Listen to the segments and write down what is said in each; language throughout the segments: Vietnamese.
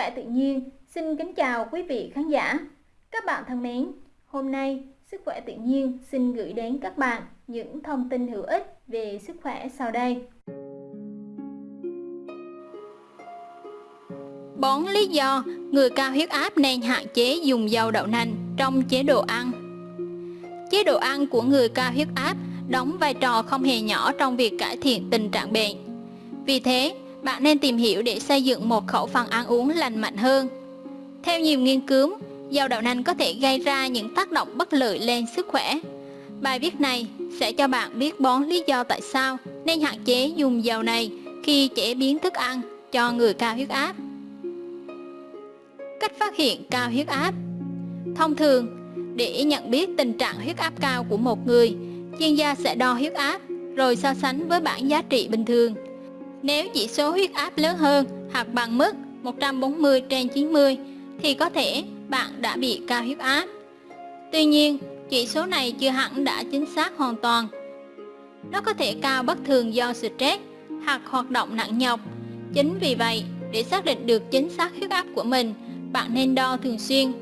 khỏe tự nhiên xin kính chào quý vị khán giả. Các bạn thân mến, hôm nay Sức khỏe tự nhiên xin gửi đến các bạn những thông tin hữu ích về sức khỏe sau đây. Bốn lý do người cao huyết áp nên hạn chế dùng dầu đậu nành trong chế độ ăn. Chế độ ăn của người cao huyết áp đóng vai trò không hề nhỏ trong việc cải thiện tình trạng bệnh. Vì thế, bạn nên tìm hiểu để xây dựng một khẩu phần ăn uống lành mạnh hơn. Theo nhiều nghiên cứu, dầu đậu nành có thể gây ra những tác động bất lợi lên sức khỏe. Bài viết này sẽ cho bạn biết bốn lý do tại sao nên hạn chế dùng dầu này khi chế biến thức ăn cho người cao huyết áp. Cách phát hiện cao huyết áp Thông thường, để nhận biết tình trạng huyết áp cao của một người, chuyên gia sẽ đo huyết áp rồi so sánh với bảng giá trị bình thường. Nếu chỉ số huyết áp lớn hơn hoặc bằng mức 140 trên 90 thì có thể bạn đã bị cao huyết áp. Tuy nhiên, chỉ số này chưa hẳn đã chính xác hoàn toàn. Nó có thể cao bất thường do stress hoặc hoạt động nặng nhọc. Chính vì vậy, để xác định được chính xác huyết áp của mình, bạn nên đo thường xuyên.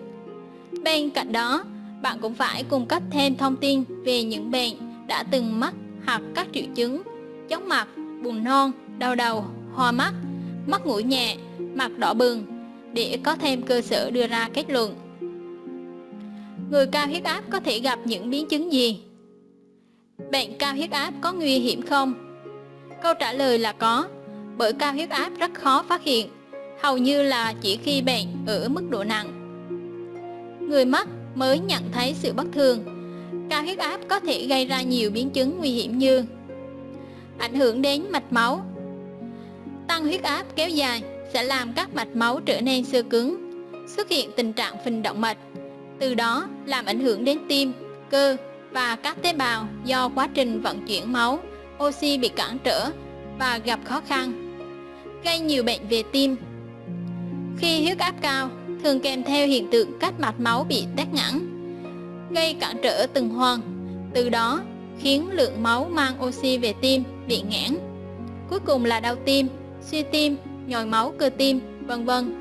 Bên cạnh đó, bạn cũng phải cung cấp thêm thông tin về những bệnh đã từng mắc hoặc các triệu chứng chóng mặt, buồn nôn, đau đầu, hoa mắt, mắt ngủ nhẹ, mặt đỏ bừng để có thêm cơ sở đưa ra kết luận. Người cao huyết áp có thể gặp những biến chứng gì? Bệnh cao huyết áp có nguy hiểm không? Câu trả lời là có, bởi cao huyết áp rất khó phát hiện, hầu như là chỉ khi bệnh ở mức độ nặng. Người mắc mới nhận thấy sự bất thường. Cao huyết áp có thể gây ra nhiều biến chứng nguy hiểm như ảnh hưởng đến mạch máu. Tăng huyết áp kéo dài sẽ làm các mạch máu trở nên sơ cứng, xuất hiện tình trạng phình động mạch, từ đó làm ảnh hưởng đến tim, cơ và các tế bào do quá trình vận chuyển máu, oxy bị cản trở và gặp khó khăn, gây nhiều bệnh về tim. Khi huyết áp cao, thường kèm theo hiện tượng các mạch máu bị tắc nghẽn, gây cản trở tuần hoàn, từ đó khiến lượng máu mang oxy về tim bị nghẽn. Cuối cùng là đau tim, suy tim nhồi máu cơ tim, vân vân.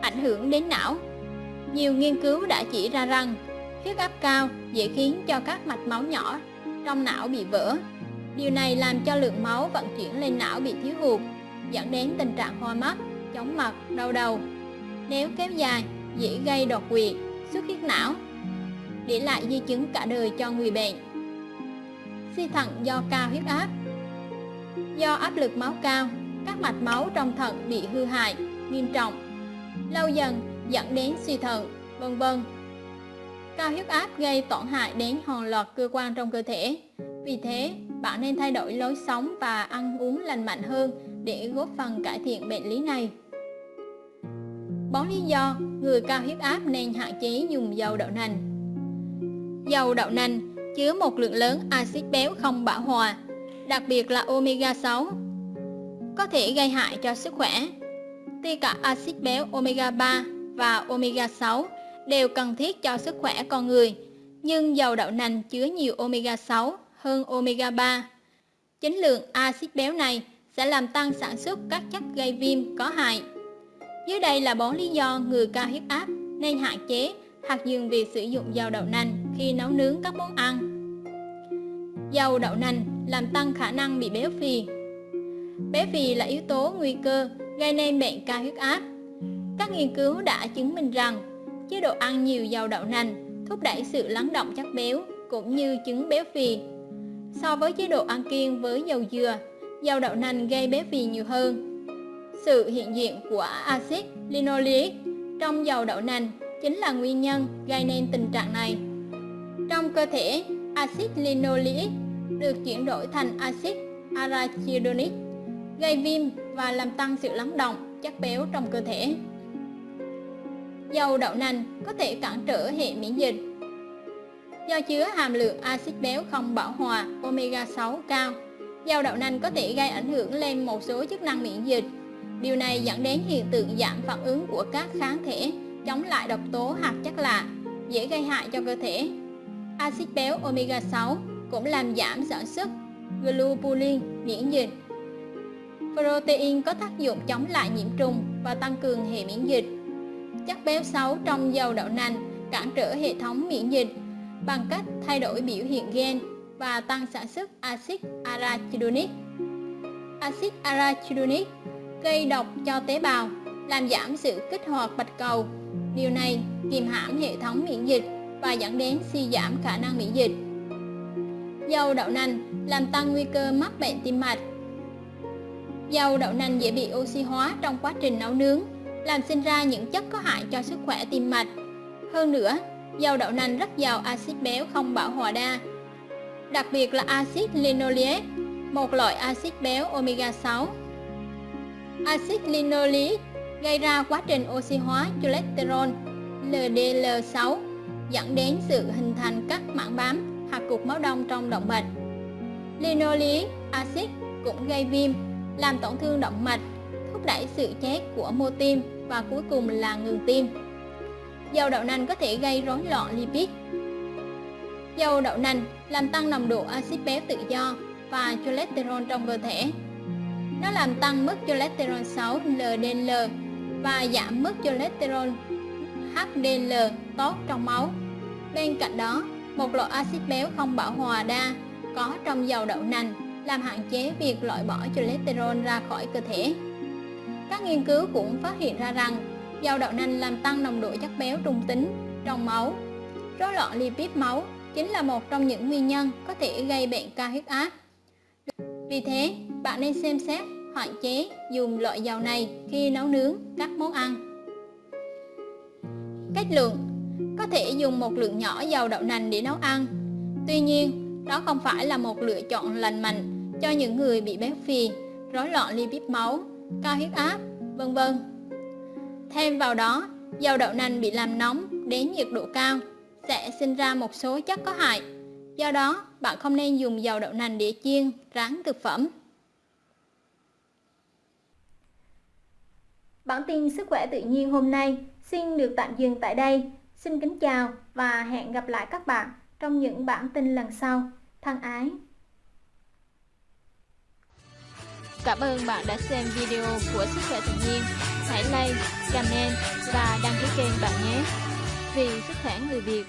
Ảnh hưởng đến não Nhiều nghiên cứu đã chỉ ra rằng huyết áp cao dễ khiến cho các mạch máu nhỏ trong não bị vỡ. Điều này làm cho lượng máu vận chuyển lên não bị thiếu hụt, dẫn đến tình trạng hoa mắt, chóng mặt, đau đầu. Nếu kéo dài, dễ gây đột quỵ, xuất huyết não, để lại di chứng cả đời cho người bệnh. Suy thận do cao huyết áp Do áp lực máu cao, các mạch máu trong thận bị hư hại, nghiêm trọng, lâu dần dẫn đến suy thận, vân vân. Cao huyết áp gây tổn hại đến hàng loạt cơ quan trong cơ thể. Vì thế, bạn nên thay đổi lối sống và ăn uống lành mạnh hơn để góp phần cải thiện bệnh lý này. Bốn lý do người cao huyết áp nên hạn chế dùng dầu đậu nành. Dầu đậu nành chứa một lượng lớn axit béo không bão hòa, đặc biệt là omega 6 có thể gây hại cho sức khỏe. Tuy cả axit béo omega 3 và omega 6 đều cần thiết cho sức khỏe con người, nhưng dầu đậu nành chứa nhiều omega 6 hơn omega 3. Chính lượng axit béo này sẽ làm tăng sản xuất các chất gây viêm có hại. Dưới đây là bốn lý do người cao huyết áp nên hạn chế hoặc dừng việc sử dụng dầu đậu nành khi nấu nướng các món ăn. Dầu đậu nành làm tăng khả năng bị béo phì Béo phì là yếu tố nguy cơ gây nên bệnh cao huyết áp. Các nghiên cứu đã chứng minh rằng chế độ ăn nhiều dầu đậu nành thúc đẩy sự lắng động chất béo cũng như chứng béo phì. So với chế độ ăn kiêng với dầu dừa, dầu đậu nành gây béo phì nhiều hơn. Sự hiện diện của axit linoleic trong dầu đậu nành chính là nguyên nhân gây nên tình trạng này. Trong cơ thể, axit linoleic được chuyển đổi thành axit arachidonic gây viêm và làm tăng sự lắng động chất béo trong cơ thể. Dầu đậu nành có thể cản trở hệ miễn dịch. Do chứa hàm lượng axit béo không bão hòa omega 6 cao, dầu đậu nành có thể gây ảnh hưởng lên một số chức năng miễn dịch. Điều này dẫn đến hiện tượng giảm phản ứng của các kháng thể chống lại độc tố hoặc chất lạ, dễ gây hại cho cơ thể. Axit béo omega 6 cũng làm giảm sản xuất globulin miễn dịch Protein có tác dụng chống lại nhiễm trùng và tăng cường hệ miễn dịch. Chất béo xấu trong dầu đậu nành cản trở hệ thống miễn dịch bằng cách thay đổi biểu hiện gen và tăng sản xuất axit arachidonic. Axit arachidonic gây độc cho tế bào, làm giảm sự kích hoạt bạch cầu. Điều này kiềm hãm hệ thống miễn dịch và dẫn đến suy giảm khả năng miễn dịch. Dầu đậu nành làm tăng nguy cơ mắc bệnh tim mạch. Dầu đậu nành dễ bị oxy hóa trong quá trình nấu nướng, làm sinh ra những chất có hại cho sức khỏe tim mạch. Hơn nữa, dầu đậu nành rất giàu axit béo không bão hòa đa, đặc biệt là axit linoleic, một loại axit béo omega 6. Axit linoleic gây ra quá trình oxy hóa cholesterol LDL6 dẫn đến sự hình thành các mảng bám hoặc cục máu đông trong động mạch. Linoleic acid cũng gây viêm, làm tổn thương động mạch, thúc đẩy sự chết của mô tim và cuối cùng là ngừng tim. Dầu đậu nành có thể gây rối loạn lipid. Dầu đậu nành làm tăng nồng độ axit béo tự do và cholesterol trong cơ thể. Nó làm tăng mức cholesterol xấu LDL và giảm mức cholesterol HDL tốt trong máu. Bên cạnh đó, một loại axit béo không bão hòa đa có trong dầu đậu nành làm hạn chế việc loại bỏ cholesterol ra khỏi cơ thể. Các nghiên cứu cũng phát hiện ra rằng dầu đậu nành làm tăng nồng độ chất béo trung tính trong máu. Rối loạn lipid máu chính là một trong những nguyên nhân có thể gây bệnh cao huyết áp. Vì thế, bạn nên xem xét hạn chế dùng loại dầu này khi nấu nướng các món ăn cách lượng Có thể dùng một lượng nhỏ dầu đậu nành để nấu ăn Tuy nhiên, đó không phải là một lựa chọn lành mạnh cho những người bị béo phì, rối loạn lipid máu, cao huyết áp, vân vân. Thêm vào đó, dầu đậu nành bị làm nóng đến nhiệt độ cao sẽ sinh ra một số chất có hại. Do đó, bạn không nên dùng dầu đậu nành để chiên, rán thực phẩm. Bản tin sức khỏe tự nhiên hôm nay xin được tạm dừng tại đây. Xin kính chào và hẹn gặp lại các bạn trong những bản tin lần sau. Thân ái! Cảm ơn bạn đã xem video của Sức khỏe tự nhiên. Hãy like, comment và đăng ký kênh bạn nhé. Vì sức khỏe người Việt